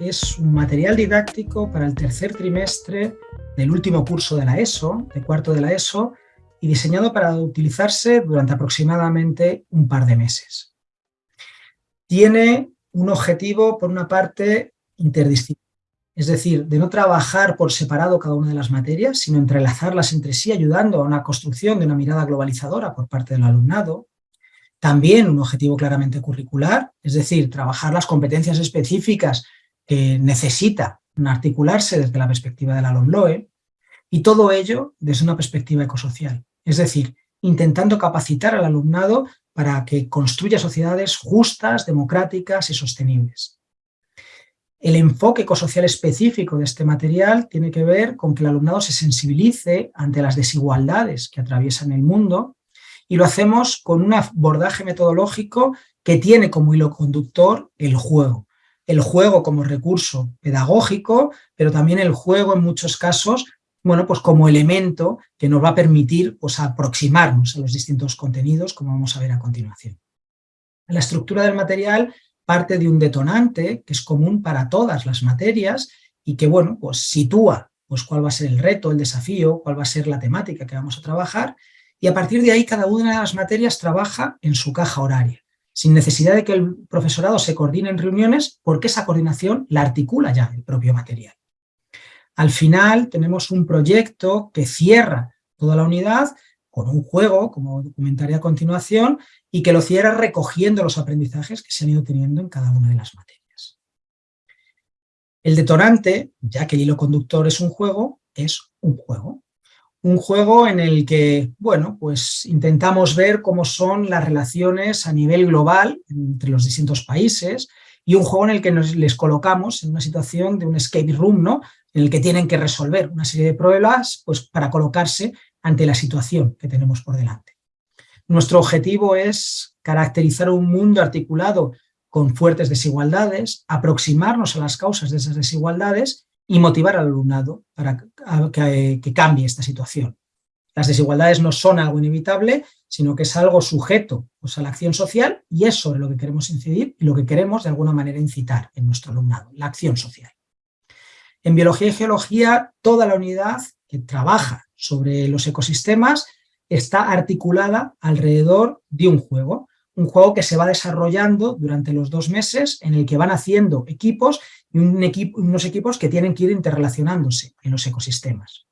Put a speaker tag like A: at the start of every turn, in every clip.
A: es un material didáctico para el tercer trimestre del último curso de la ESO, de cuarto de la ESO, y diseñado para utilizarse durante aproximadamente un par de meses. Tiene un objetivo, por una parte, interdisciplinar, es decir, de no trabajar por separado cada una de las materias, sino entrelazarlas entre sí, ayudando a una construcción de una mirada globalizadora por parte del alumnado, también un objetivo claramente curricular, es decir, trabajar las competencias específicas que necesita articularse desde la perspectiva de la LOMLOE, y todo ello desde una perspectiva ecosocial, es decir, intentando capacitar al alumnado para que construya sociedades justas, democráticas y sostenibles. El enfoque ecosocial específico de este material tiene que ver con que el alumnado se sensibilice ante las desigualdades que atraviesan el mundo y lo hacemos con un abordaje metodológico que tiene como hilo conductor el juego. El juego como recurso pedagógico, pero también el juego en muchos casos bueno, pues como elemento que nos va a permitir pues, aproximarnos a los distintos contenidos, como vamos a ver a continuación. La estructura del material parte de un detonante que es común para todas las materias y que bueno, pues sitúa pues, cuál va a ser el reto, el desafío, cuál va a ser la temática que vamos a trabajar y a partir de ahí cada una de las materias trabaja en su caja horaria, sin necesidad de que el profesorado se coordine en reuniones, porque esa coordinación la articula ya el propio material. Al final tenemos un proyecto que cierra toda la unidad con un juego, como comentaré a continuación, y que lo cierra recogiendo los aprendizajes que se han ido teniendo en cada una de las materias. El detonante, ya que el hilo conductor es un juego, es un juego un juego en el que, bueno, pues intentamos ver cómo son las relaciones a nivel global entre los distintos países y un juego en el que nos, les colocamos en una situación de un escape room, ¿no? En el que tienen que resolver una serie de pruebas pues, para colocarse ante la situación que tenemos por delante. Nuestro objetivo es caracterizar un mundo articulado con fuertes desigualdades, aproximarnos a las causas de esas desigualdades y motivar al alumnado para que, cambie esta situación. Las desigualdades no son algo inevitable, sino que es algo sujeto pues, a la acción social y es sobre lo que queremos incidir y lo que queremos de alguna manera incitar en nuestro alumnado, la acción social. En biología y geología, toda la unidad que trabaja sobre los ecosistemas está articulada alrededor de un juego, un juego que se va desarrollando durante los dos meses en el que van haciendo equipos y un equipo, unos equipos que tienen que ir interrelacionándose en los ecosistemas.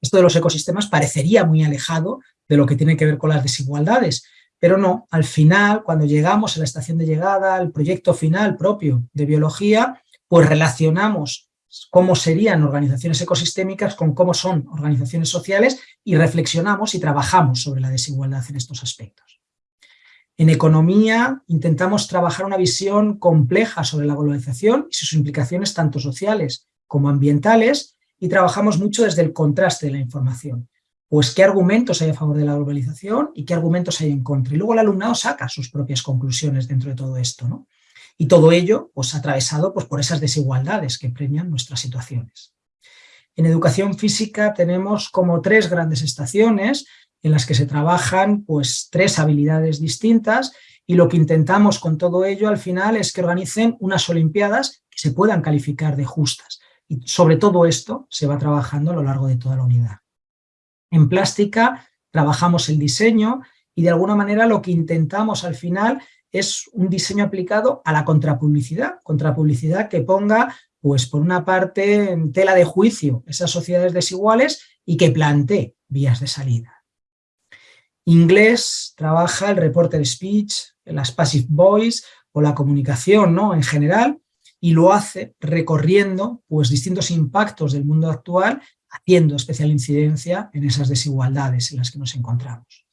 A: Esto de los ecosistemas parecería muy alejado de lo que tiene que ver con las desigualdades, pero no, al final, cuando llegamos a la estación de llegada, al proyecto final propio de biología, pues relacionamos cómo serían organizaciones ecosistémicas con cómo son organizaciones sociales y reflexionamos y trabajamos sobre la desigualdad en estos aspectos. En economía intentamos trabajar una visión compleja sobre la globalización y sus implicaciones tanto sociales como ambientales y trabajamos mucho desde el contraste de la información. Pues qué argumentos hay a favor de la globalización y qué argumentos hay en contra. Y luego el alumnado saca sus propias conclusiones dentro de todo esto. ¿no? Y todo ello pues, atravesado pues, por esas desigualdades que premian nuestras situaciones. En educación física tenemos como tres grandes estaciones en las que se trabajan pues, tres habilidades distintas y lo que intentamos con todo ello al final es que organicen unas olimpiadas que se puedan calificar de justas. Y sobre todo esto se va trabajando a lo largo de toda la unidad. En plástica trabajamos el diseño y de alguna manera lo que intentamos al final es un diseño aplicado a la contrapublicidad, contrapublicidad que ponga, pues por una parte, en tela de juicio esas sociedades desiguales y que plantee vías de salida. Inglés trabaja el reporter speech, las passive voice o la comunicación ¿no? en general y lo hace recorriendo pues, distintos impactos del mundo actual haciendo especial incidencia en esas desigualdades en las que nos encontramos.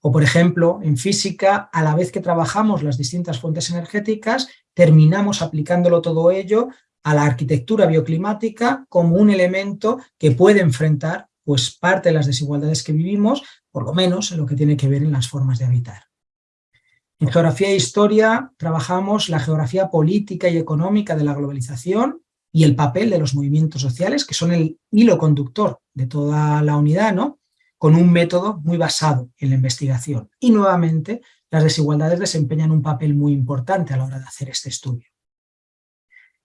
A: O por ejemplo, en física, a la vez que trabajamos las distintas fuentes energéticas, terminamos aplicándolo todo ello a la arquitectura bioclimática como un elemento que puede enfrentar pues parte de las desigualdades que vivimos, por lo menos en lo que tiene que ver en las formas de habitar. En geografía e historia trabajamos la geografía política y económica de la globalización y el papel de los movimientos sociales, que son el hilo conductor de toda la unidad, ¿no? con un método muy basado en la investigación. Y nuevamente, las desigualdades desempeñan un papel muy importante a la hora de hacer este estudio.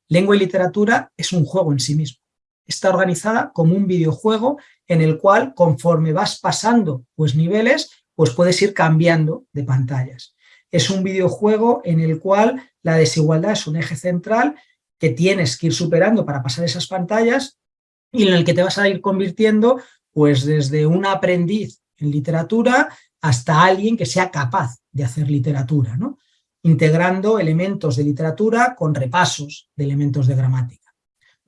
A: Lengua y literatura es un juego en sí mismo. Está organizada como un videojuego en el cual, conforme vas pasando pues, niveles, pues puedes ir cambiando de pantallas. Es un videojuego en el cual la desigualdad es un eje central que tienes que ir superando para pasar esas pantallas y en el que te vas a ir convirtiendo pues desde un aprendiz en literatura hasta alguien que sea capaz de hacer literatura, ¿no? integrando elementos de literatura con repasos de elementos de gramática.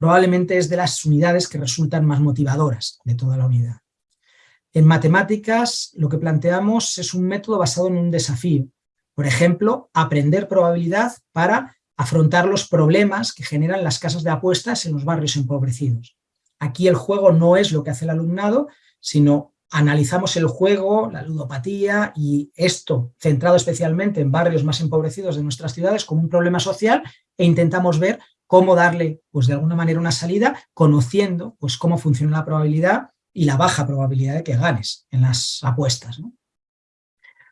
A: Probablemente es de las unidades que resultan más motivadoras de toda la unidad. En matemáticas lo que planteamos es un método basado en un desafío. Por ejemplo, aprender probabilidad para afrontar los problemas que generan las casas de apuestas en los barrios empobrecidos. Aquí el juego no es lo que hace el alumnado, sino analizamos el juego, la ludopatía y esto centrado especialmente en barrios más empobrecidos de nuestras ciudades como un problema social e intentamos ver cómo darle pues de alguna manera una salida conociendo pues cómo funciona la probabilidad y la baja probabilidad de que ganes en las apuestas.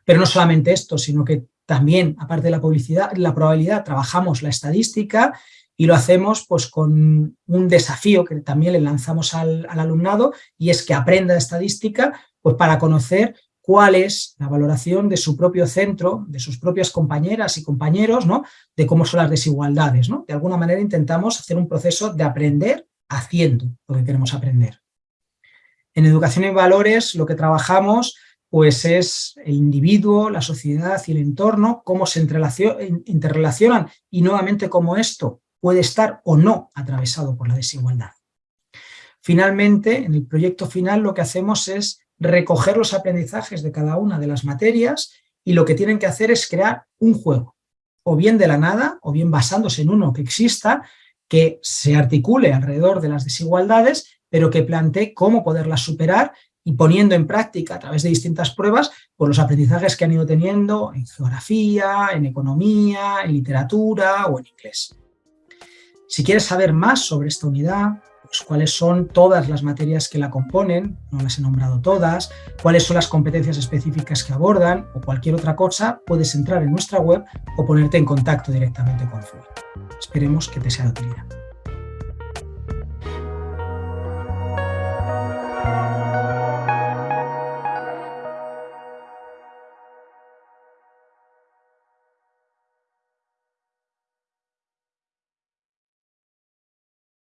A: Pero no solamente esto, sino que también, aparte de la, publicidad, la probabilidad, trabajamos la estadística y lo hacemos pues, con un desafío que también le lanzamos al, alumnado y es que aprenda estadística pues, para conocer cuál es la valoración de su propio centro, de sus propias compañeras y compañeros, ¿no? de cómo son las desigualdades. ¿no? De alguna manera intentamos hacer un proceso de aprender haciendo lo que queremos aprender. En educación y valores lo que trabajamos pues es el individuo, la sociedad y el entorno, cómo se interrelacionan y nuevamente cómo esto puede estar o no atravesado por la desigualdad. Finalmente, en el proyecto final lo que hacemos es recoger los aprendizajes de cada una de las materias y lo que tienen que hacer es crear un juego, o bien de la nada, o bien basándose en uno que exista, que se articule alrededor de las desigualdades, pero que plantee cómo poderlas superar y poniendo en práctica a través de distintas pruebas por los aprendizajes que han ido teniendo en geografía, en economía, en literatura o en inglés. Si quieres saber más sobre esta unidad, pues cuáles son todas las materias que la componen, no las he nombrado todas, cuáles son las competencias específicas que abordan o cualquier otra cosa, puedes entrar en nuestra web o ponerte en contacto directamente con Fluid. Esperemos que te sea de utilidad.